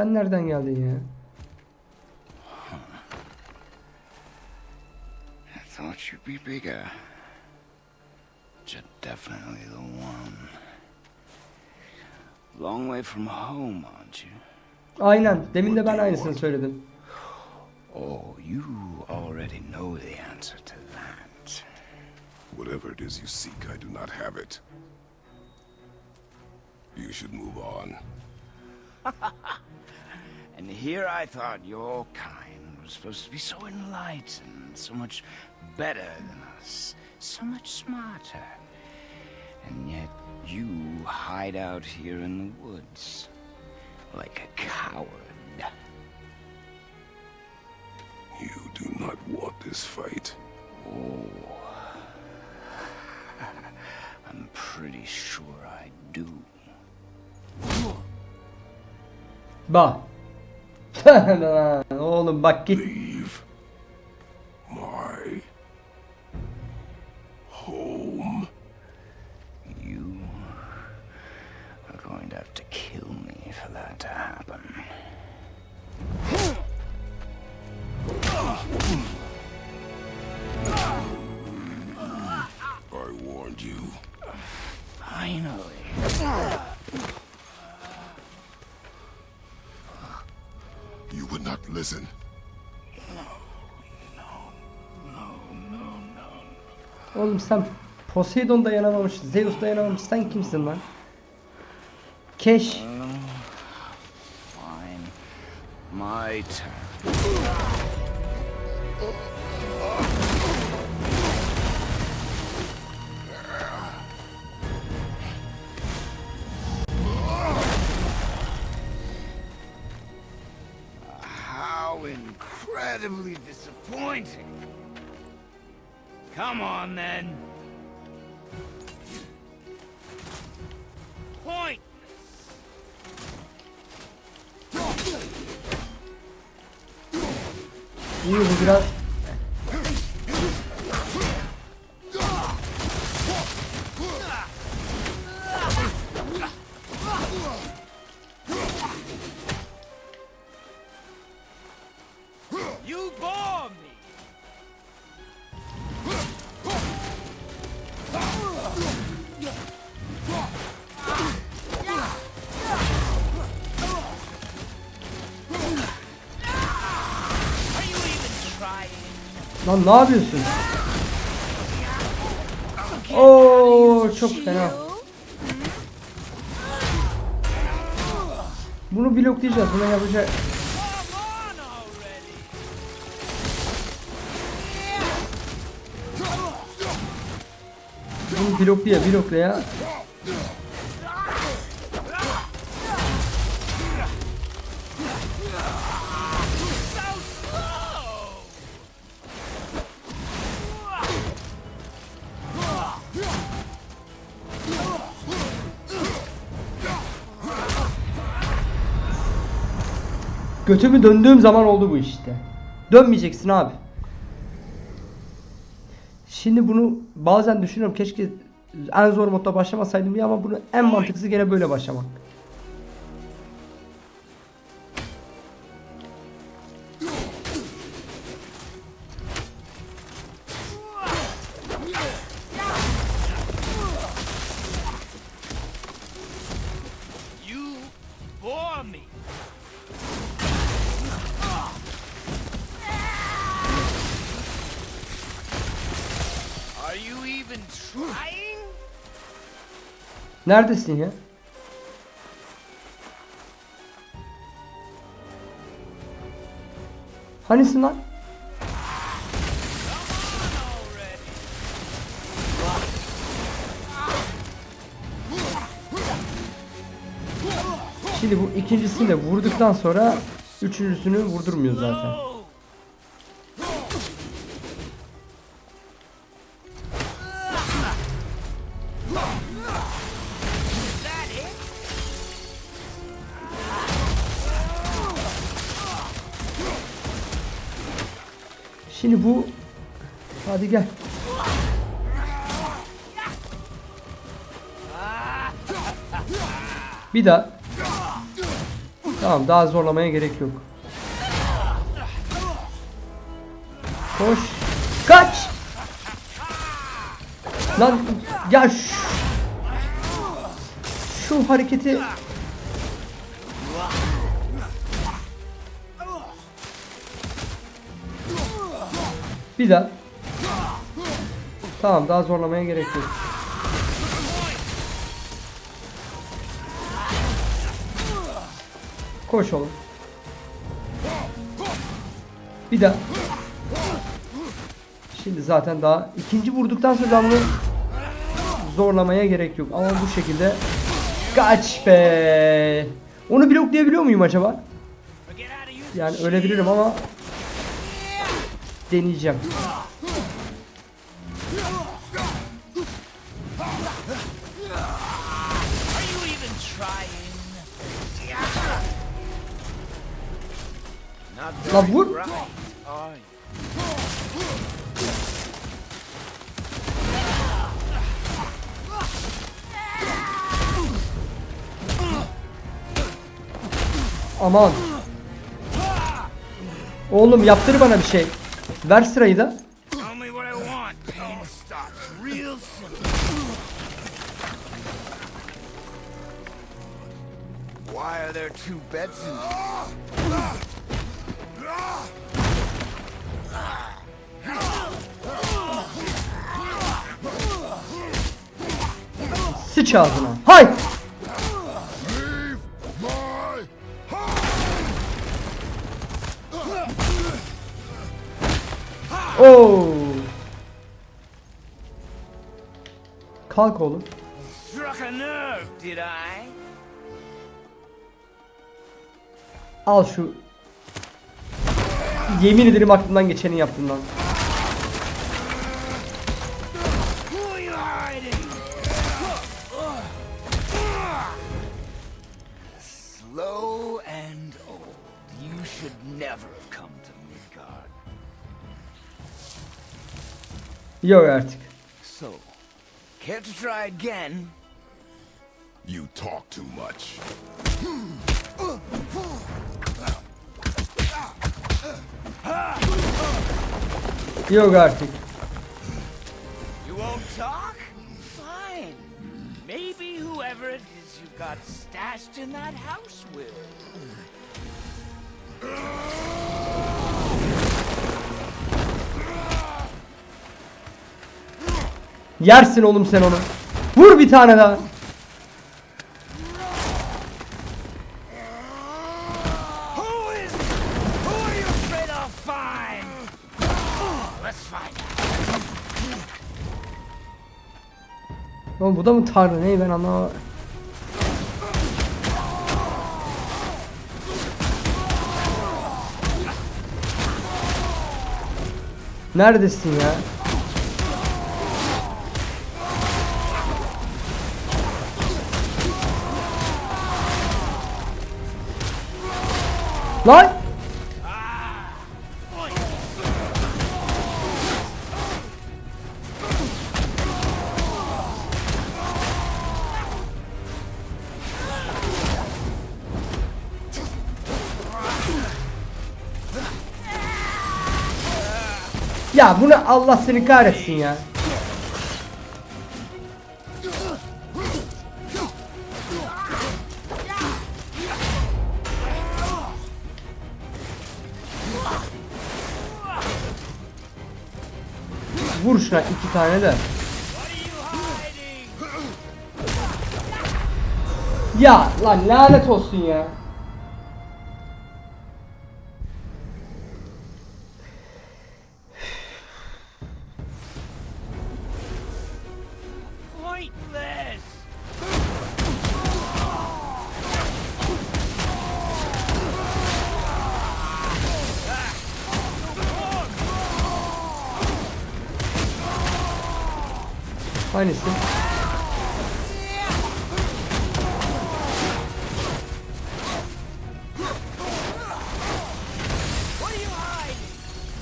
Sen nereden geldin ya? I thought you'd be bigger. You're definitely the one. Long way from home, aren't you? Aynen. Demin de ben aynısını söyledim. Oh, you already know the answer to that. Whatever it is you seek, I do not have it. You should move on. And here I thought your kind was supposed to be so enlightened, so much better than us, so much smarter. And yet you hide out here in the woods, like a coward. You do not want this fight. Oh. I'm pretty sure I do. Bak. Oğlum bak git. Listen. Oğlum sen Poseidon dayanamamış, Zeus dayanamamış. Sen kimsin lan? Keş. Fine. My turn. Lan ne yapıyorsun? Oo çok fena. Bunu bloklayacağız. Buna yapacak. Bunu bloklaya bloklaya. Götümü döndüğüm zaman oldu bu işte. Dönmeyeceksin abi. Şimdi bunu bazen düşünüyorum keşke en zor modda başlamasaydım ya ama bunu en mantıklısı gene böyle başlamak. Neredesin ya? Hanisin lan? Şimdi bu ikincisini de vurduktan sonra üçüncüsünü vurdurmuyor zaten. Şimdi bu hadi gel. Bir daha. Tamam daha zorlamaya gerek yok. Koş. Kaç. Lan ya şu, şu hareketi Bir daha. Tamam daha zorlamaya gerek yok. Koş oğlum. Bir daha. Şimdi zaten daha ikinci vurduktan sonra bunu zorlamaya gerek yok. Ama bu şekilde kaç be. Onu bloklayabiliyor muyum acaba? Yani ölebilirim ama deneyeceğim. La vur. Aman. Oğlum yaptır bana bir şey. Ver sırayı da. Why are there two beds in Sıç ağzına. Hay! Kalk oğlum. Al şu. Yemin ederim aklımdan geçeni yaptım lan. Who are care to try again? You talk too much. Yok artık. You won't talk? Fine. Maybe whoever it is you got stashed in that house will. Yersin oğlum sen onu. Vur bir tane daha. Oğlum bu da mı tanrı ne ben anlamadım. Neredesin ya? Lan! Ya bunu Allah seni kahretsin ya. Vur şuna iki tane de. Ya lan lanet olsun ya. Hiding?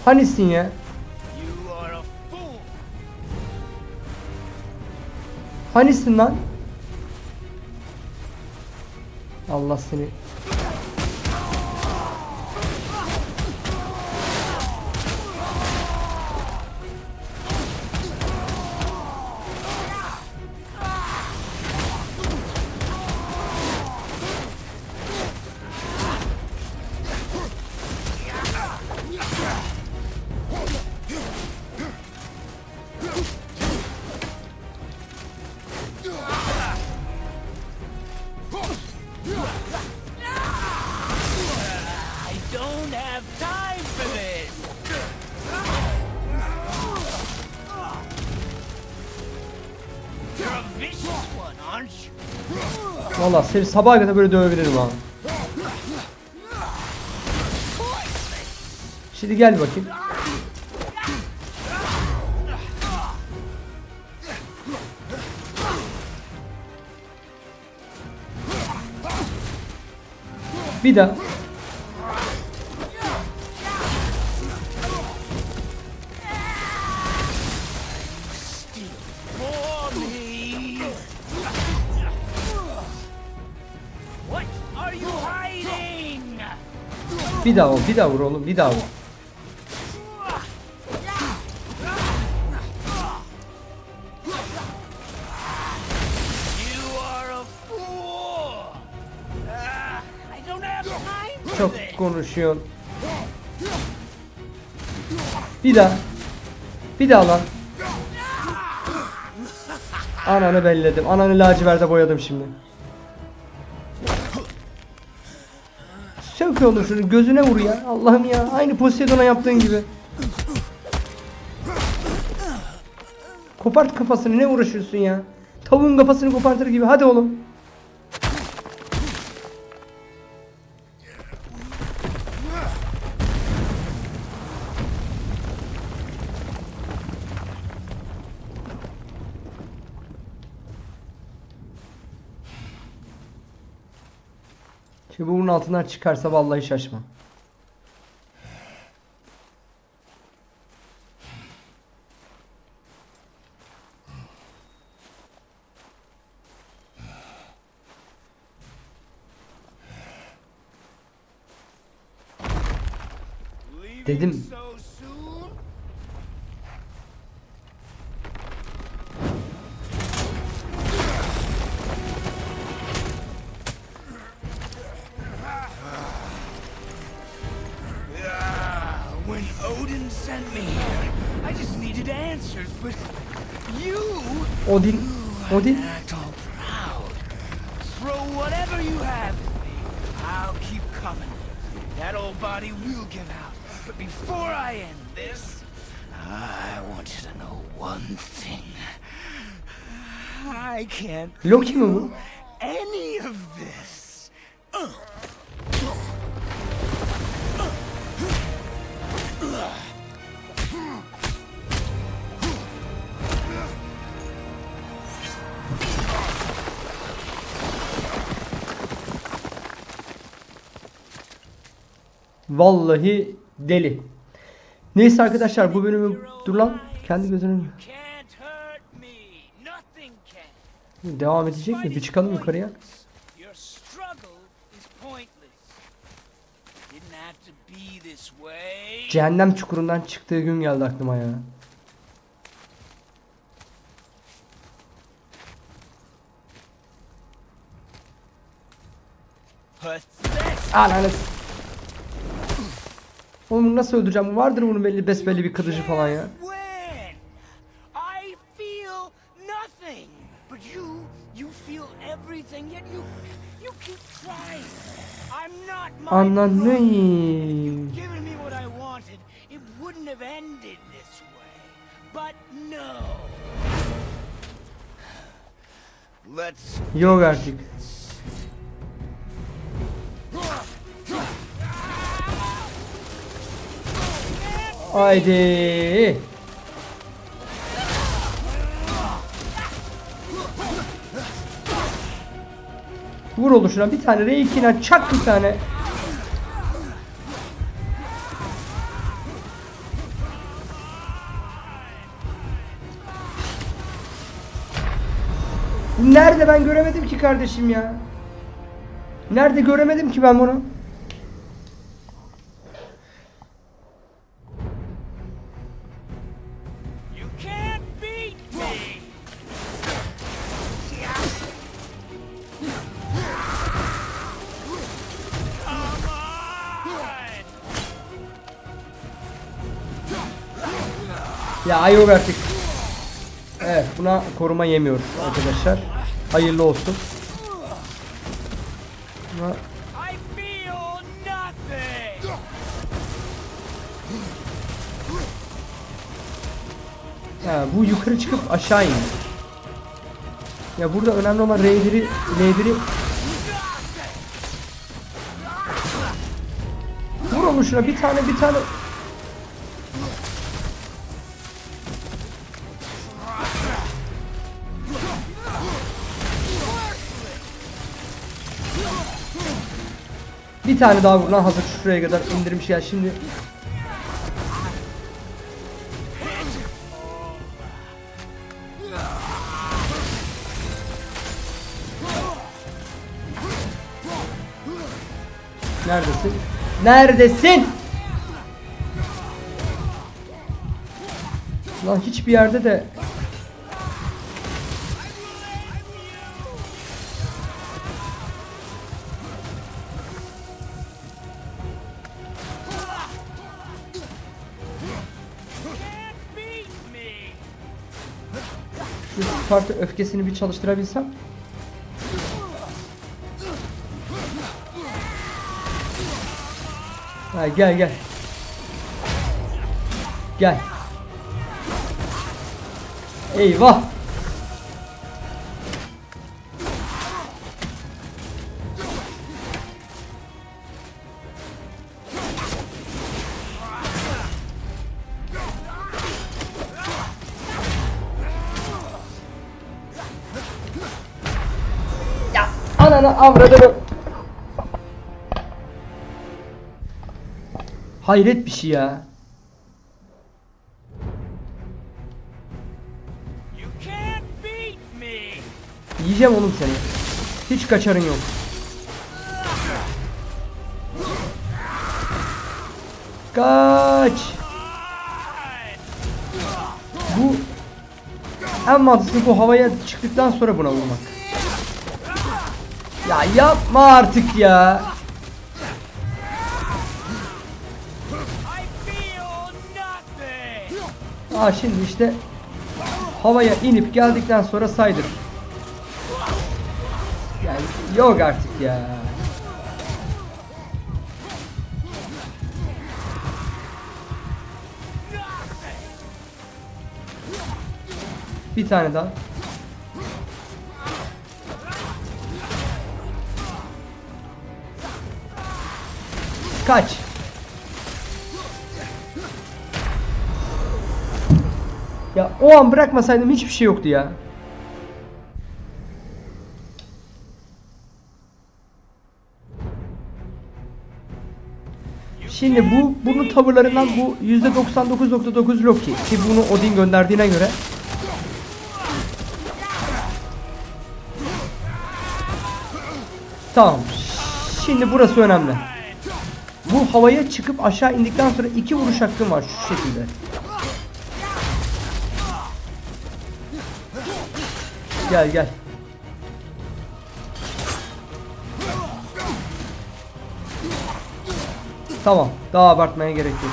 Hanisin ya? Hanisin lan? Allah seni. Valla seni sabaha kadar böyle dövebilirim ha. Şimdi gel bakayım. Bir daha. Bir daha ol, bir daha vur oğlum, bir daha vur. Çok konuşuyorsun. Bir daha. Bir daha lan. Ananı belledim. Ananı laciverde boyadım şimdi. Sök oğlum şunu gözüne vur ya. Allah'ım ya. Aynı Poseidon'a yaptığın gibi. Kopart kafasını ne uğraşıyorsun ya? Tavuğun kafasını kopartır gibi. Hadi oğlum. Bunun altından çıkarsa vallahi şaşma. Dedim. Odin. act all proud. Throw whatever you have at me. I'll keep coming. That old body will give out. But before I end this, I want you to know one thing. I can't Loki mi Vallahi deli. Neyse arkadaşlar bu bölümü dur lan kendi gözünü devam edecek mi? Bir çıkalım yukarıya. Cehennem çukurundan çıktığı gün geldi aklıma ya. Ananı Oğlum nasıl öldüreceğim? Vardır bunun belli besbelli bir kılıcı falan ya. When I feel Haydi. Vur olur şuna bir tane R2'den çak bir tane. Nerede ben göremedim ki kardeşim ya. Nerede göremedim ki ben bunu. Ya yok artık. Evet buna koruma yemiyor arkadaşlar. Hayırlı olsun. Buna! Ha, bu yukarı çıkıp aşağı in. Ya burada önemli olan R1'i L1'i Vur onu şuna bir tane bir tane Bir tane daha vur lan hazır şuraya kadar indirmiş ya şimdi Neredesin? Neredesin? Lan hiçbir yerde de şu Sparta öfkesini bir çalıştırabilsem. Ha, gel gel. Gel. Eyvah. Avradını. Hayret bir şey ya. You can't beat me! Yiyeceğim oğlum seni. Hiç kaçarın yok. Kaç. Bu en mantıklı bu havaya çıktıktan sonra buna vurmak. Ya yapma artık ya. Aa şimdi işte havaya inip geldikten sonra saydır. Yani yok artık ya. Bir tane daha. Kaç. Ya o an bırakmasaydım hiçbir şey yoktu ya. Şimdi bu bunun tavırlarından bu %99.9 Loki ki bunu Odin gönderdiğine göre Tamam. Şimdi burası önemli. Bu havaya çıkıp aşağı indikten sonra iki vuruş hakkım var şu şekilde. Gel gel. Tamam. Daha abartmaya gerek yok.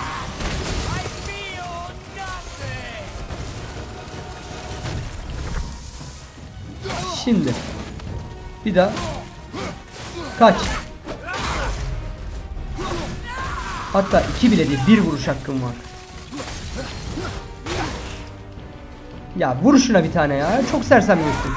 Şimdi. Bir daha. Kaç. Hatta iki bile değil. Bir vuruş hakkım var. Ya vur şuna bir tane ya. Çok sersemliyorsun.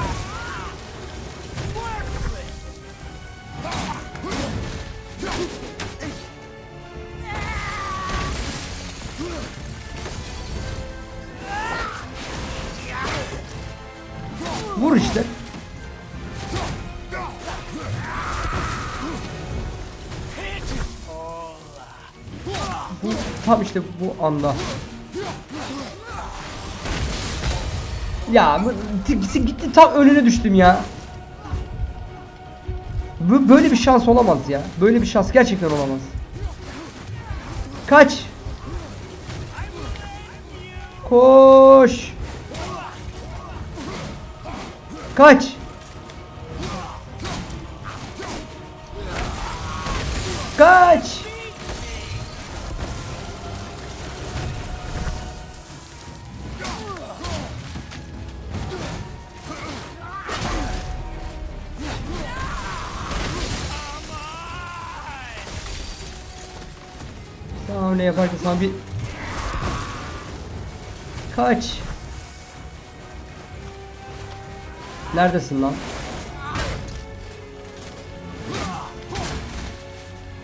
Anda. Ya gitti, gitti tam önüne düştüm ya. Bu böyle bir şans olamaz ya. Böyle bir şans gerçekten olamaz. Kaç. Koş. Kaç. Kaç. Yaparken sana bir Kaç Neredesin lan?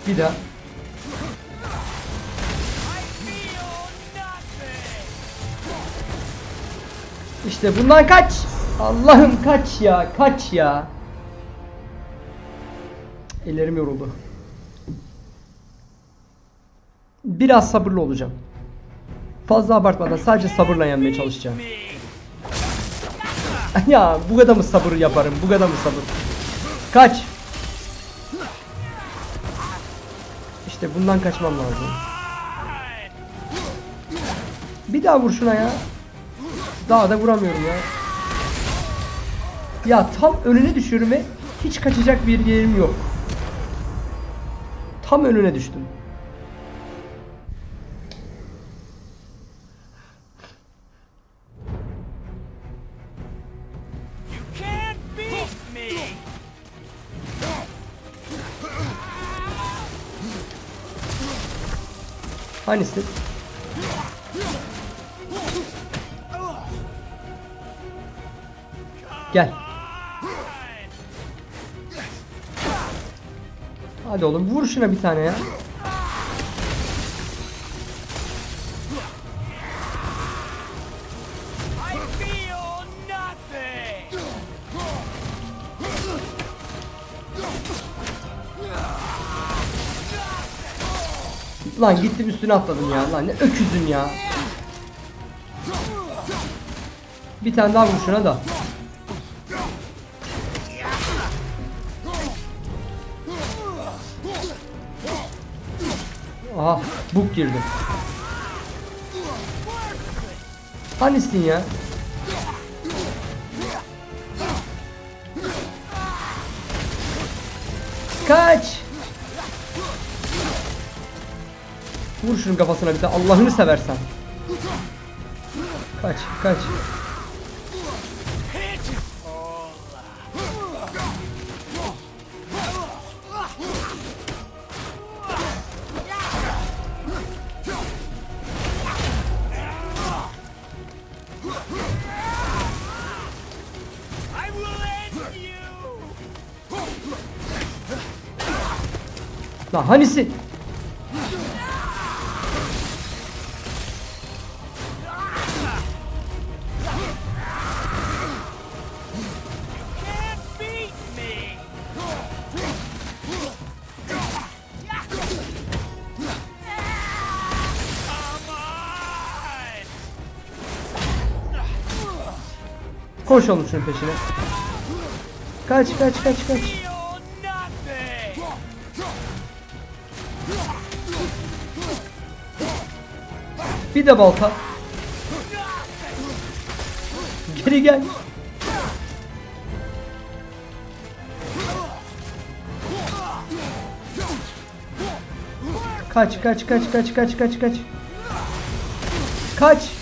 Bir daha. İşte bundan kaç. Allah'ım kaç ya, kaç ya. Ellerim yoruldu. Biraz sabırlı olacağım. Fazla abartmadan sadece sabırla yenmeye çalışacağım. ya bu kadar mı sabır yaparım? Bu kadar mı sabır? Kaç. İşte bundan kaçmam lazım. Bir daha vur şuna ya. Daha da vuramıyorum ya. Ya tam önüne düşüyorum ve hiç kaçacak bir yerim yok. Tam önüne düştüm. Hangisi? Gel. Hadi oğlum vur şuna bir tane ya. Lan gittim üstüne atladım ya. Lan ne öküzüm ya. Bir tane daha vur şuna da. Aha buk girdi. Hanisin ya? Kaç! Şunun kafasına bir de Allah'ını seversen. Kaç, kaç. Lan hanisi? Koş oğlum şunun peşine. Kaç, kaç, kaç, kaç. Bir de balta. Geri gel. Kaç kaç kaç kaç kaç kaç kaç. Kaç.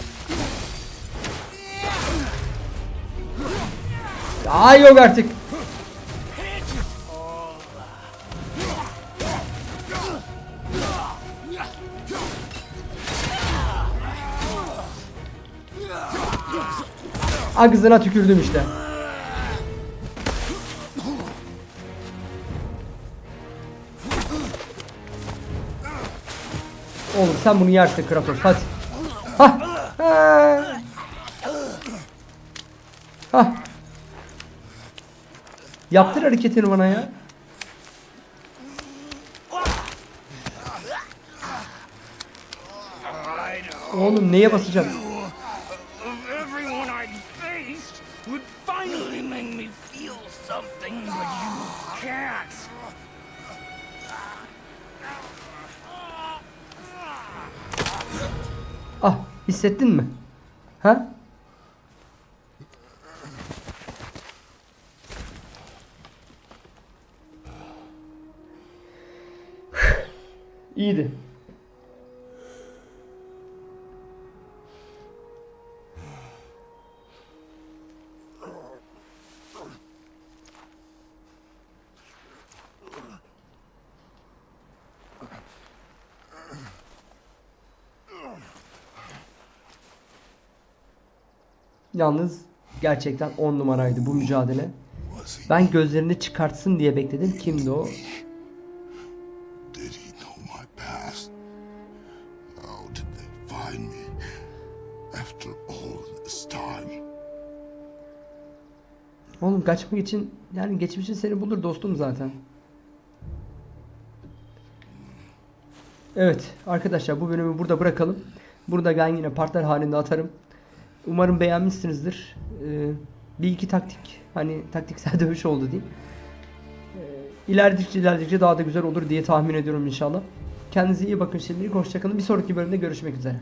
Aa yok artık. Ağzına tükürdüm işte. Oğlum sen bunu yersin Kratos hadi. Yaptır hareketini bana ya. Oğlum neye basacağım? Ah hissettin mi? Ha? Yalnız Gerçekten 10 numaraydı bu mücadele. Ben gözlerini çıkartsın diye bekledim. Kimdi o? Oğlum kaçmak için yani geçmişin seni bulur dostum zaten. Evet arkadaşlar bu bölümü burada bırakalım. Burada ben yine partlar halinde atarım. Umarım beğenmişsinizdir. Ee, bir iki taktik hani taktiksel dövüş oldu diyeyim. Ee, ilerledikçe ilerledikçe daha da güzel olur diye tahmin ediyorum inşallah. Kendinize iyi bakın şimdilik hoşçakalın. Bir sonraki bölümde görüşmek üzere.